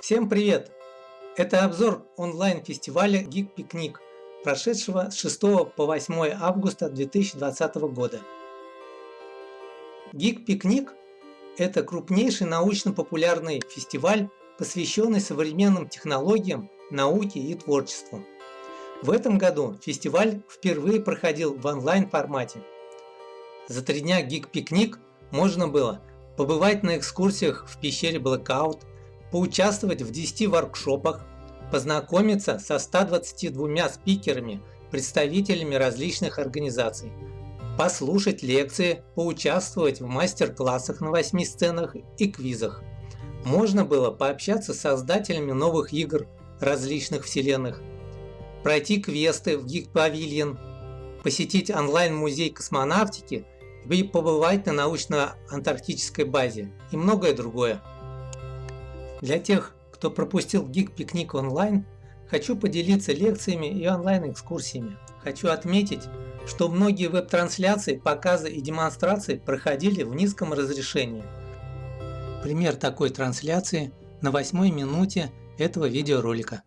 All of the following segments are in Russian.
Всем привет! Это обзор онлайн-фестиваля Geek Picnic, прошедшего с 6 по 8 августа 2020 года. Geek Picnic – это крупнейший научно-популярный фестиваль, посвященный современным технологиям, науке и творчеству. В этом году фестиваль впервые проходил в онлайн-формате. За три дня Picnic можно было побывать на экскурсиях в пещере Blackout, поучаствовать в 10 воркшопах, познакомиться со 122 спикерами, представителями различных организаций, послушать лекции, поучаствовать в мастер-классах на 8 сценах и квизах. Можно было пообщаться с создателями новых игр различных вселенных, пройти квесты в Pavilion, посетить онлайн-музей космонавтики и побывать на научно-антарктической базе и многое другое. Для тех, кто пропустил Geek Пикник онлайн, хочу поделиться лекциями и онлайн-экскурсиями. Хочу отметить, что многие веб-трансляции, показы и демонстрации проходили в низком разрешении. Пример такой трансляции на восьмой минуте этого видеоролика.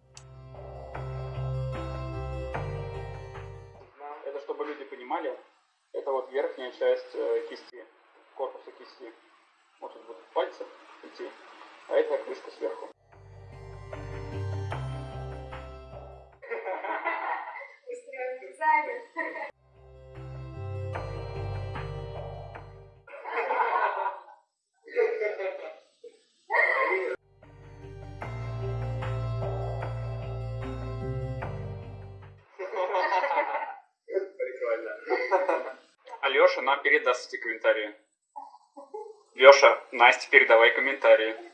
А это крышка сверху. Алеша нам передаст эти комментарии. Леша, Настя, передавай комментарии.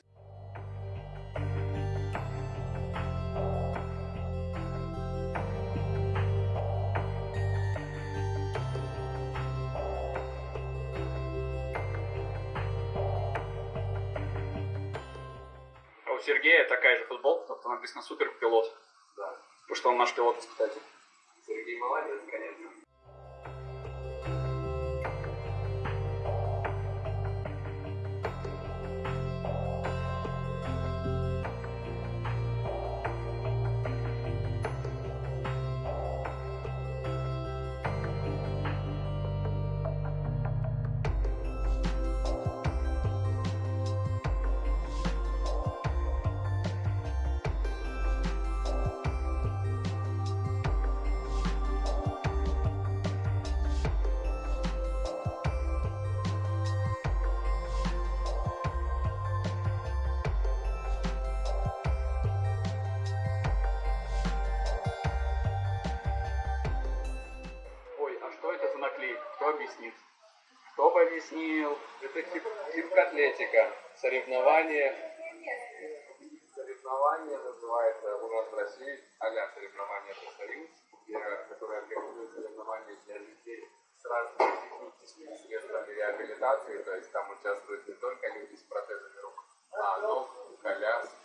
У Сергея такая же футболка, только написано супер пилот. Да. Потому что он наш пилот испытатель. Сергей молодец, конечно. Объяснил? Это тип, тип атлетика. Соревнование. Называется у нас в России а-ля соревнования профсоюз, которое организует соревнования для людей с разными техническими средствами реабилитации. То есть там участвуют не только люди с протезами рук, а ног, коляски,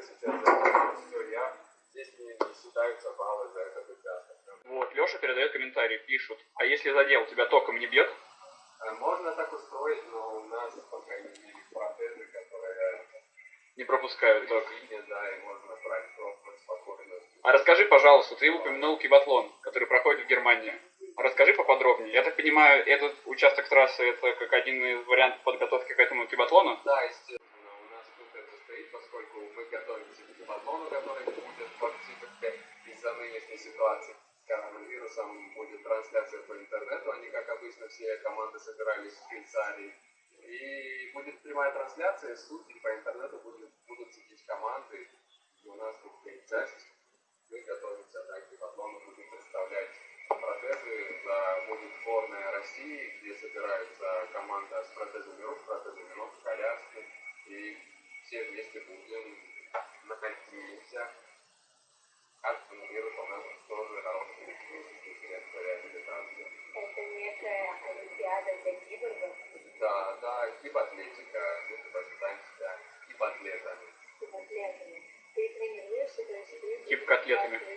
здесь в конце сейчас закончил, все, я здесь не, не считаются баллы за этот участок. Вот, Леша передает комментарий, пишут, а если задел, тебя током не бьет? Э, можно так устроить, но у нас пока не мере протезы, которые не пропускают ток. Да, и можно брать спокойно. А расскажи, пожалуйста, ты упомянул кибатлон, который проходит в Германии. Расскажи поподробнее. Я так понимаю, этот участок трассы это как один из вариантов подготовки к этому кибатлону? Да, естественно. У нас тут это стоит, поскольку мы готовимся к кибатлону, который будет в октябре из-за нынешней ситуации с коронавирусом будет трансляция по интернету. Они, как обычно, все команды собирались в Швейцарии. И будет прямая трансляция, судьи по интернету будут, будут сидеть команды. И у нас тут часть мы готовимся также потом мы будем представлять протезы за будет сборная России, где собирается команда с протезами рук, протезами ног, коляски, вместе будем, наконтимся. Кажется, мир, по-моему, тоже хороший инструмент для реабилитации. Это некая олимпиада для киборгов, Да, да, кибатлетика, ну, себя кибатлетами. с котлетами. Ты тренируешься, то есть ты... Киб-котлетами.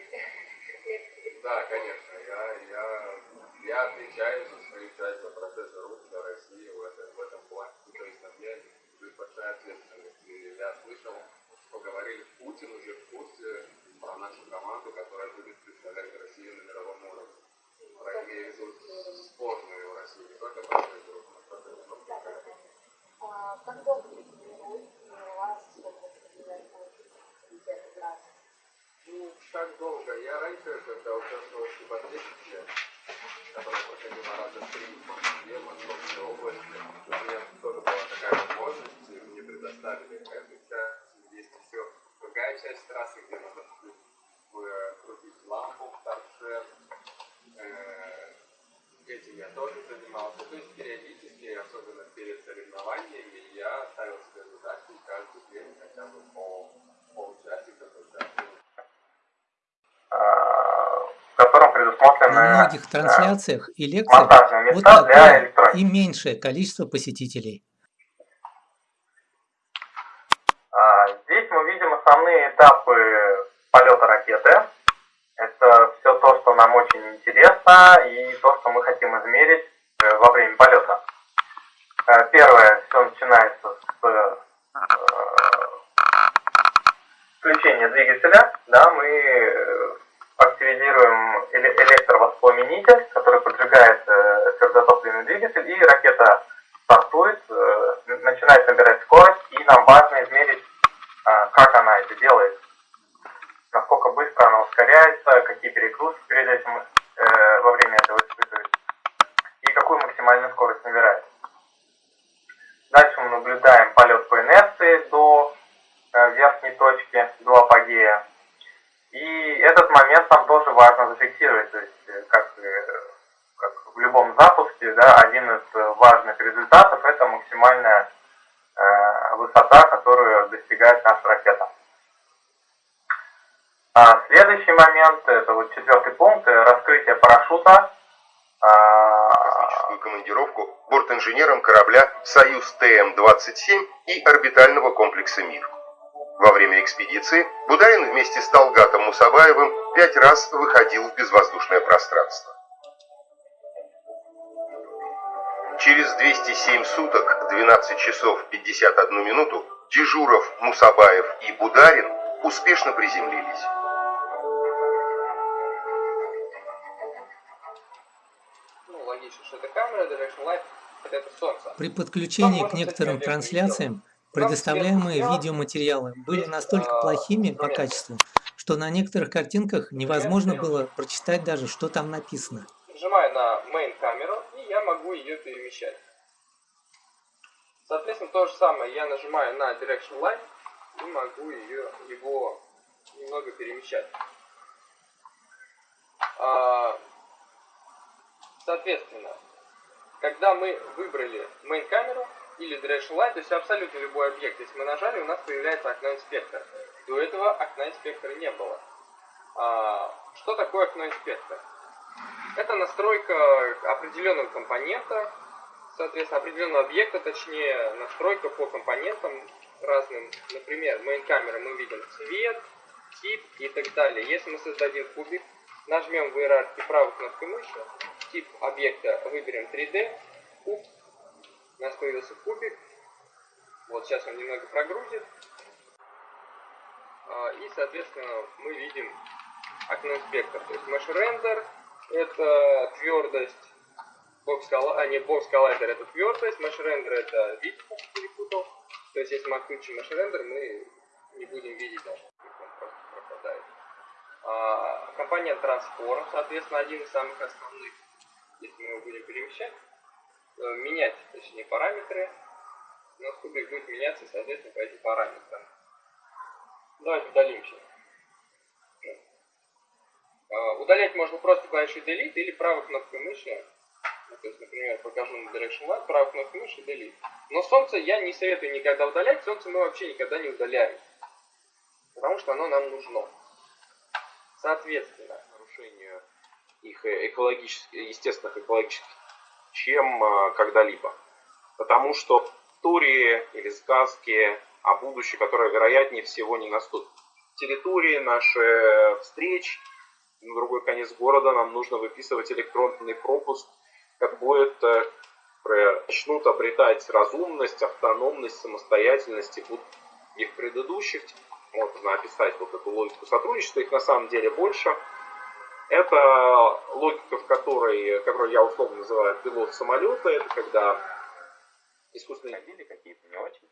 Manchester, da Alcântara. На многих э, трансляциях и лекциях вот такое и меньшее количество посетителей. А, Здесь мы видим основные этапы полета ракеты. Это все то, что нам очень интересно и то, что мы хотим измерить э, во время полета. Э, Первое, все начинается с включения двигателя. Да, мы электровоспламенитель, который поджигает э, твердотопливный двигатель, и ракета стартует, э, начинает набирать скорость, и нам важно измерить, а, как она это делает, насколько быстро она ускоряется, какие перегрузки перед этим э, во время этого испытывает, и какую максимальную скорость набирает. Дальше мы наблюдаем полет по инерции до э, верхней точки, до апогея. И этот момент нам тоже важно зафиксировать, то есть как, э, как в любом запуске, да, один из э, важных результатов это максимальная э, высота, которую достигает наша ракета. А следующий момент, это вот четвертый пункт, раскрытие парашюта. А, космическую командировку бортинженером корабля «Союз ТМ-27» и орбитального комплекса «Мир». Во время экспедиции Бударин вместе с Талгатом Мусабаевым пять раз выходил в безвоздушное пространство. Через 207 суток, 12 часов 51 минуту, Дежуров, Мусабаев и Бударин успешно приземлились. Ну, логично, что это камера, Direction Light, это солнце. При подключении Там к некоторым трансляциям предоставляемые видеоматериалы были настолько а, плохими по качеству, что на некоторых картинках невозможно было прочитать даже, что там написано. Нажимаю на main камеру, и я могу ее перемещать. Соответственно, то же самое, я нажимаю на Direction Light и могу ее, его немного перемещать. А, Соответственно, когда мы выбрали main камеру или Direction Light, то есть абсолютно любой объект, если мы нажали, у нас появляется окно инспектора. До этого окна инспектора не было. А, Что такое окно инспектора? Это настройка определенного компонента, соответственно, определенного объекта, точнее, настройка по компонентам разным. Например, main камера мы видим цвет, тип и так далее. Если мы создадим кубик, нажмем в иерархии правой кнопкой мыши, тип объекта выберем 3D, куб, у нас появился кубик. Вот сейчас он немного прогрузит. А, И, соответственно, мы видим окно инспектор. То есть mesh render это твердость, box colli- а не box collider это твердость, mesh render это я перепутал. То есть если мы отключим mesh render, мы не будем видеть даже, он просто пропадает. А, компонент transform, соответственно, один из самых основных, если мы его будем перемещать, менять, точнее, параметры, нас кубик будет меняться, соответственно, по этим параметрам. Давайте удалим сейчас. А, Удалять можно просто клавишей Delete или правой кнопкой мыши То есть, например, покажу на Direction Lab, правую кнопку мыши, delete. Но солнце я не советую никогда удалять, солнце мы вообще никогда не удаляем. Потому что оно нам нужно. Соответственно, нарушение их экологических, естественных экологических, чем а, когда-либо. Потому что истории или сказки о будущем, которое вероятнее всего не наступит. Территории, наши встреч, на другой конец города нам нужно выписывать электронный пропуск, как будет э, начнут обретать разумность, автономность, самостоятельность и будут их предыдущих можно описать вот эту логику сотрудничества, их на самом деле больше. Это логика, в которой, которую я условно называю пилот самолета, это когда искусственные ходили какие-то не очень.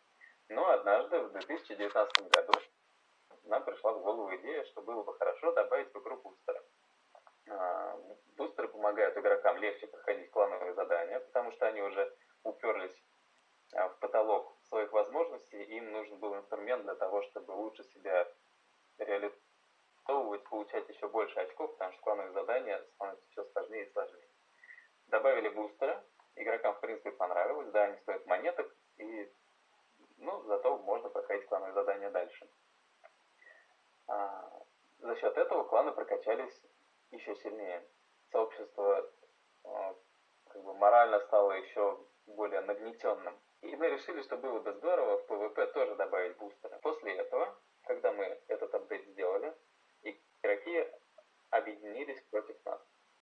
Но однажды, в 2019 году, нам пришла в голову идея, что было бы хорошо добавить в игру бустеры. А, бустеры помогают игрокам легче проходить клановые задания, потому что они уже уперлись а, в потолок своих возможностей, им нужен был инструмент для того, чтобы лучше себя реализовывать, получать еще больше очков, там шкварных задания становится все сложнее и сложнее. Добавили бустеры, игрокам в принципе понравилось, да, они стоят монеток, и ну, зато можно проходить клановые задания дальше. А, за счет этого кланы прокачались еще сильнее. Сообщество а, как бы морально стало еще более нагнетенным. И мы решили, что было бы здорово в PvP тоже добавить бустеры. После этого, когда мы этот апдейт сделали, игроки объединились против нас.